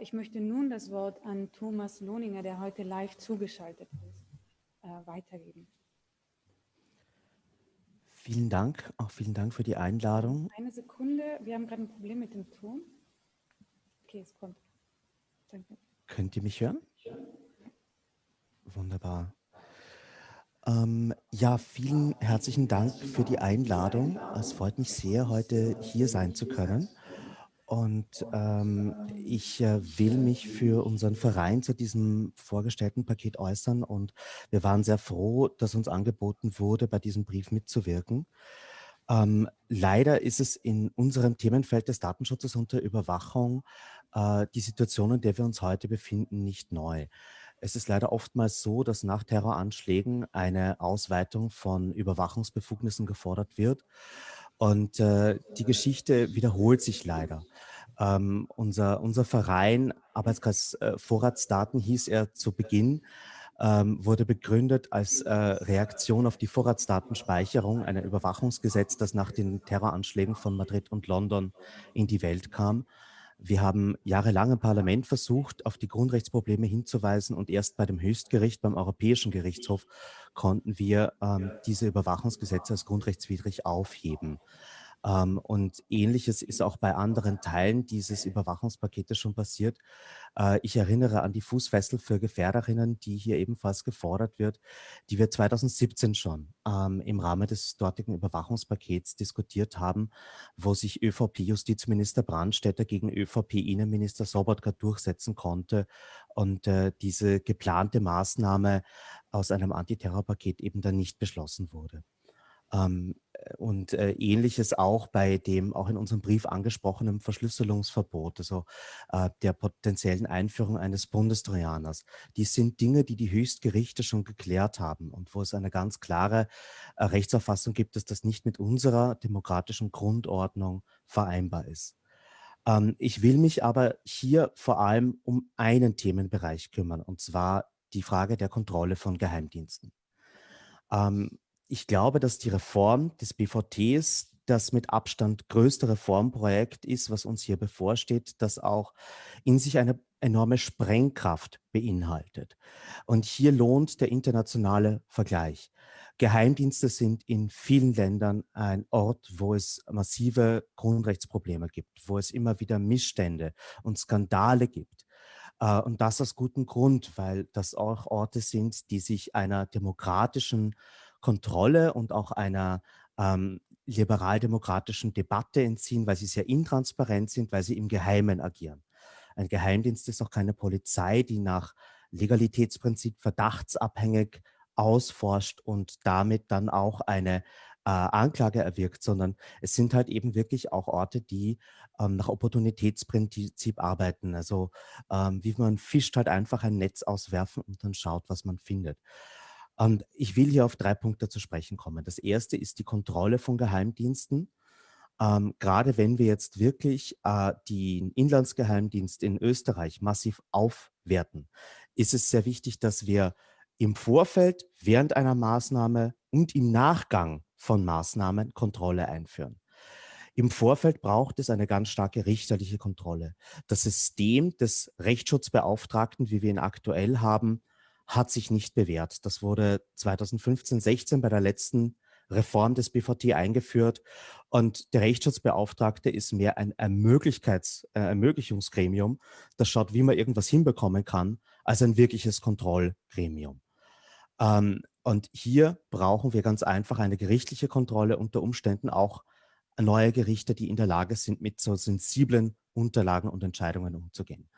Ich möchte nun das Wort an Thomas Lohninger, der heute live zugeschaltet ist, äh, weitergeben. Vielen Dank, auch vielen Dank für die Einladung. Eine Sekunde, wir haben gerade ein Problem mit dem Ton. Okay, es kommt. Danke. Könnt ihr mich hören? Wunderbar. Ähm, ja, vielen herzlichen Dank für die Einladung. Es freut mich sehr, heute hier sein zu können. Und ähm, ich äh, will mich für unseren Verein zu diesem vorgestellten Paket äußern. Und wir waren sehr froh, dass uns angeboten wurde, bei diesem Brief mitzuwirken. Ähm, leider ist es in unserem Themenfeld des Datenschutzes und der Überwachung äh, die Situation, in der wir uns heute befinden, nicht neu. Es ist leider oftmals so, dass nach Terroranschlägen eine Ausweitung von Überwachungsbefugnissen gefordert wird. Und äh, die Geschichte wiederholt sich leider. Ähm, unser, unser Verein, Arbeitskreis äh, Vorratsdaten hieß er zu Beginn, ähm, wurde begründet als äh, Reaktion auf die Vorratsdatenspeicherung, ein Überwachungsgesetz, das nach den Terroranschlägen von Madrid und London in die Welt kam. Wir haben jahrelang im Parlament versucht, auf die Grundrechtsprobleme hinzuweisen und erst bei dem Höchstgericht, beim Europäischen Gerichtshof, konnten wir ähm, diese Überwachungsgesetze als grundrechtswidrig aufheben. Ähm, und ähnliches ist auch bei anderen Teilen dieses Überwachungspaketes schon passiert. Äh, ich erinnere an die Fußfessel für Gefährderinnen, die hier ebenfalls gefordert wird, die wir 2017 schon ähm, im Rahmen des dortigen Überwachungspakets diskutiert haben, wo sich ÖVP-Justizminister Brandstätter gegen ÖVP-Innenminister Sobotka durchsetzen konnte und äh, diese geplante Maßnahme aus einem Antiterrorpaket eben dann nicht beschlossen wurde. Ähm, und äh, ähnliches auch bei dem auch in unserem Brief angesprochenen Verschlüsselungsverbot, also äh, der potenziellen Einführung eines Bundestrojaners. Dies sind Dinge, die die Höchstgerichte schon geklärt haben und wo es eine ganz klare äh, Rechtsauffassung gibt, dass das nicht mit unserer demokratischen Grundordnung vereinbar ist. Ähm, ich will mich aber hier vor allem um einen Themenbereich kümmern, und zwar die Frage der Kontrolle von Geheimdiensten. Ähm, ich glaube, dass die Reform des BVTs das mit Abstand größte Reformprojekt ist, was uns hier bevorsteht, das auch in sich eine enorme Sprengkraft beinhaltet. Und hier lohnt der internationale Vergleich. Geheimdienste sind in vielen Ländern ein Ort, wo es massive Grundrechtsprobleme gibt, wo es immer wieder Missstände und Skandale gibt. Äh, und das aus gutem Grund, weil das auch Orte sind, die sich einer demokratischen Kontrolle und auch einer ähm, liberaldemokratischen Debatte entziehen, weil sie sehr intransparent sind, weil sie im Geheimen agieren. Ein Geheimdienst ist auch keine Polizei, die nach Legalitätsprinzip verdachtsabhängig ausforscht und damit dann auch eine äh, Anklage erwirkt, sondern es sind halt eben wirklich auch Orte, die ähm, nach Opportunitätsprinzip arbeiten. Also ähm, wie man fischt halt einfach ein Netz auswerfen und dann schaut, was man findet. Und ich will hier auf drei Punkte zu sprechen kommen. Das erste ist die Kontrolle von Geheimdiensten. Ähm, gerade wenn wir jetzt wirklich äh, den Inlandsgeheimdienst in Österreich massiv aufwerten, ist es sehr wichtig, dass wir im Vorfeld, während einer Maßnahme und im Nachgang von Maßnahmen Kontrolle einführen. Im Vorfeld braucht es eine ganz starke richterliche Kontrolle. Das System des Rechtsschutzbeauftragten, wie wir ihn aktuell haben, hat sich nicht bewährt. Das wurde 2015, 16 bei der letzten Reform des BVT eingeführt und der Rechtsschutzbeauftragte ist mehr ein Ermöglichkeits, äh, Ermöglichungsgremium, das schaut, wie man irgendwas hinbekommen kann, als ein wirkliches Kontrollgremium. Ähm, und hier brauchen wir ganz einfach eine gerichtliche Kontrolle, unter Umständen auch neue Gerichte, die in der Lage sind, mit so sensiblen Unterlagen und Entscheidungen umzugehen.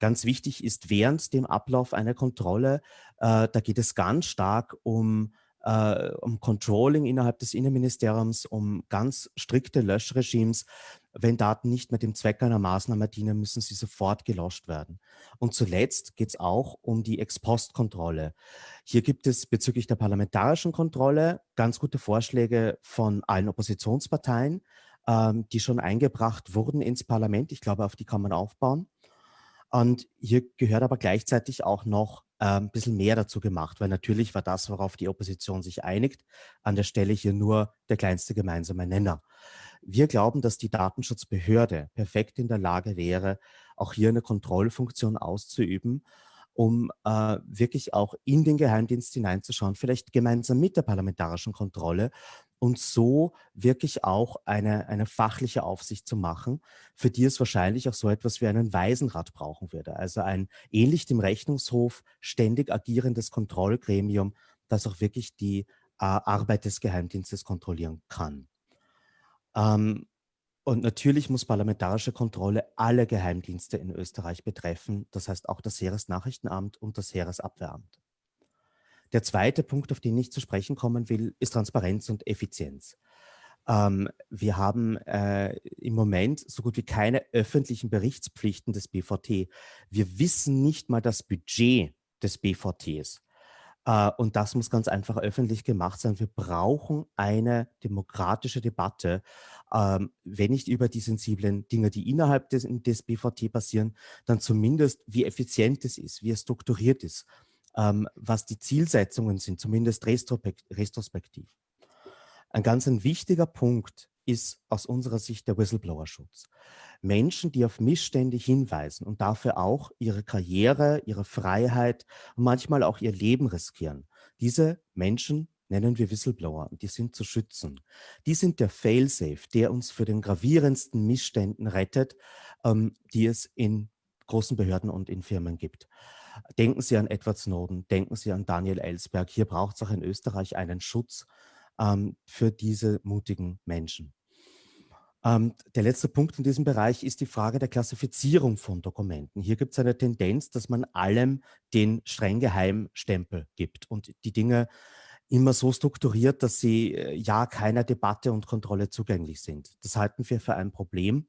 Ganz wichtig ist während dem Ablauf einer Kontrolle, äh, da geht es ganz stark um, äh, um Controlling innerhalb des Innenministeriums, um ganz strikte Löschregimes. Wenn Daten nicht mehr dem Zweck einer Maßnahme dienen, müssen sie sofort gelöscht werden. Und zuletzt geht es auch um die Ex-Post-Kontrolle. Hier gibt es bezüglich der parlamentarischen Kontrolle ganz gute Vorschläge von allen Oppositionsparteien, ähm, die schon eingebracht wurden ins Parlament. Ich glaube, auf die kann man aufbauen. Und hier gehört aber gleichzeitig auch noch äh, ein bisschen mehr dazu gemacht, weil natürlich war das, worauf die Opposition sich einigt, an der Stelle hier nur der kleinste gemeinsame Nenner. Wir glauben, dass die Datenschutzbehörde perfekt in der Lage wäre, auch hier eine Kontrollfunktion auszuüben, um äh, wirklich auch in den Geheimdienst hineinzuschauen, vielleicht gemeinsam mit der parlamentarischen Kontrolle und so wirklich auch eine, eine fachliche Aufsicht zu machen, für die es wahrscheinlich auch so etwas wie einen Waisenrat brauchen würde. Also ein ähnlich dem Rechnungshof ständig agierendes Kontrollgremium, das auch wirklich die äh, Arbeit des Geheimdienstes kontrollieren kann. Ähm, und natürlich muss parlamentarische Kontrolle alle Geheimdienste in Österreich betreffen, das heißt auch das Heeresnachrichtenamt und das Heeresabwehramt. Der zweite Punkt, auf den ich zu sprechen kommen will, ist Transparenz und Effizienz. Ähm, wir haben äh, im Moment so gut wie keine öffentlichen Berichtspflichten des BVT. Wir wissen nicht mal das Budget des BVTs. Äh, und das muss ganz einfach öffentlich gemacht sein. Wir brauchen eine demokratische Debatte, ähm, wenn nicht über die sensiblen Dinge, die innerhalb des, des BVT passieren, dann zumindest, wie effizient es ist, wie es strukturiert ist, ähm, was die Zielsetzungen sind, zumindest retrospektiv. Ein ganz ein wichtiger Punkt ist aus unserer Sicht der Whistleblower-Schutz. Menschen, die auf Missstände hinweisen und dafür auch ihre Karriere, ihre Freiheit und manchmal auch ihr Leben riskieren. Diese Menschen nennen wir Whistleblower und die sind zu schützen. Die sind der Failsafe, der uns für den gravierendsten Missständen rettet, ähm, die es in großen Behörden und in Firmen gibt. Denken Sie an Edward Snowden, denken Sie an Daniel Ellsberg. Hier braucht es auch in Österreich einen Schutz ähm, für diese mutigen Menschen. Ähm, der letzte Punkt in diesem Bereich ist die Frage der Klassifizierung von Dokumenten. Hier gibt es eine Tendenz, dass man allem den streng geheimen Stempel gibt und die Dinge immer so strukturiert, dass sie äh, ja keiner Debatte und Kontrolle zugänglich sind. Das halten wir für ein Problem.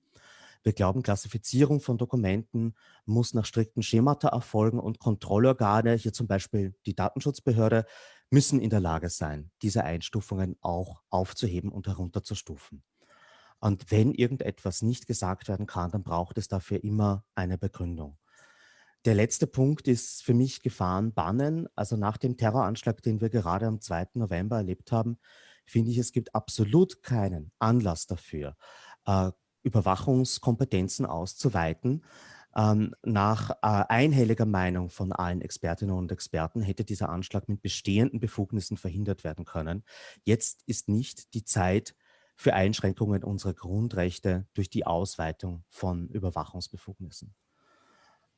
Wir glauben, Klassifizierung von Dokumenten muss nach strikten Schemata erfolgen und Kontrollorgane, hier zum Beispiel die Datenschutzbehörde, müssen in der Lage sein, diese Einstufungen auch aufzuheben und herunterzustufen. Und wenn irgendetwas nicht gesagt werden kann, dann braucht es dafür immer eine Begründung. Der letzte Punkt ist für mich Gefahren bannen. Also nach dem Terroranschlag, den wir gerade am 2. November erlebt haben, finde ich, es gibt absolut keinen Anlass dafür, äh, Überwachungskompetenzen auszuweiten. Ähm, nach äh, einhelliger Meinung von allen Expertinnen und Experten hätte dieser Anschlag mit bestehenden Befugnissen verhindert werden können. Jetzt ist nicht die Zeit für Einschränkungen unserer Grundrechte durch die Ausweitung von Überwachungsbefugnissen.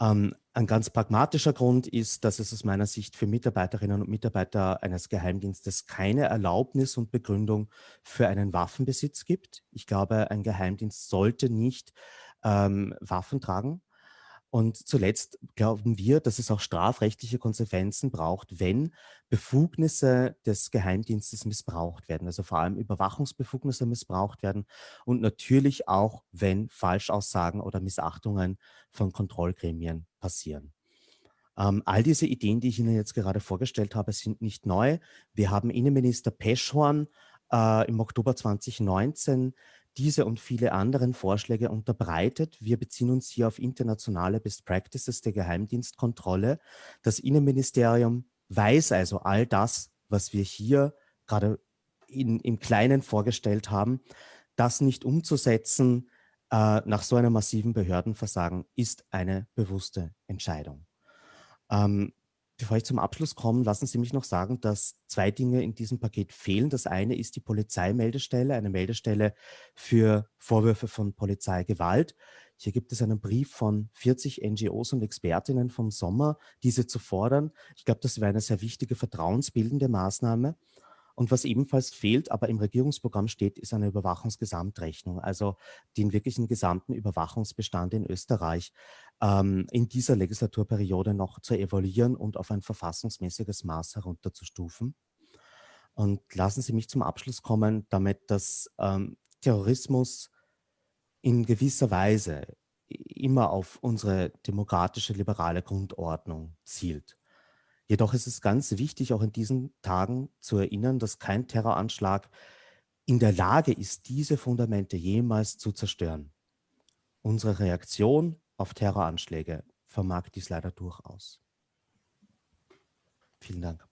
Ähm, ein ganz pragmatischer Grund ist, dass es aus meiner Sicht für Mitarbeiterinnen und Mitarbeiter eines Geheimdienstes keine Erlaubnis und Begründung für einen Waffenbesitz gibt. Ich glaube, ein Geheimdienst sollte nicht ähm, Waffen tragen. Und zuletzt glauben wir, dass es auch strafrechtliche Konsequenzen braucht, wenn Befugnisse des Geheimdienstes missbraucht werden, also vor allem Überwachungsbefugnisse missbraucht werden und natürlich auch, wenn Falschaussagen oder Missachtungen von Kontrollgremien passieren. Ähm, all diese Ideen, die ich Ihnen jetzt gerade vorgestellt habe, sind nicht neu. Wir haben Innenminister Peschhorn äh, im Oktober 2019 diese und viele anderen Vorschläge unterbreitet. Wir beziehen uns hier auf internationale Best Practices der Geheimdienstkontrolle. Das Innenministerium weiß also all das, was wir hier gerade in, im Kleinen vorgestellt haben, das nicht umzusetzen äh, nach so einem massiven Behördenversagen ist eine bewusste Entscheidung. Ähm, Bevor ich zum Abschluss komme, lassen Sie mich noch sagen, dass zwei Dinge in diesem Paket fehlen. Das eine ist die Polizeimeldestelle, eine Meldestelle für Vorwürfe von Polizeigewalt. Hier gibt es einen Brief von 40 NGOs und Expertinnen vom Sommer, diese zu fordern. Ich glaube, das wäre eine sehr wichtige vertrauensbildende Maßnahme. Und was ebenfalls fehlt, aber im Regierungsprogramm steht, ist eine Überwachungsgesamtrechnung, also den wirklichen gesamten Überwachungsbestand in Österreich ähm, in dieser Legislaturperiode noch zu evaluieren und auf ein verfassungsmäßiges Maß herunterzustufen. Und lassen Sie mich zum Abschluss kommen, damit dass ähm, Terrorismus in gewisser Weise immer auf unsere demokratische, liberale Grundordnung zielt. Jedoch ist es ganz wichtig, auch in diesen Tagen zu erinnern, dass kein Terroranschlag in der Lage ist, diese Fundamente jemals zu zerstören. Unsere Reaktion auf Terroranschläge vermag dies leider durchaus. Vielen Dank.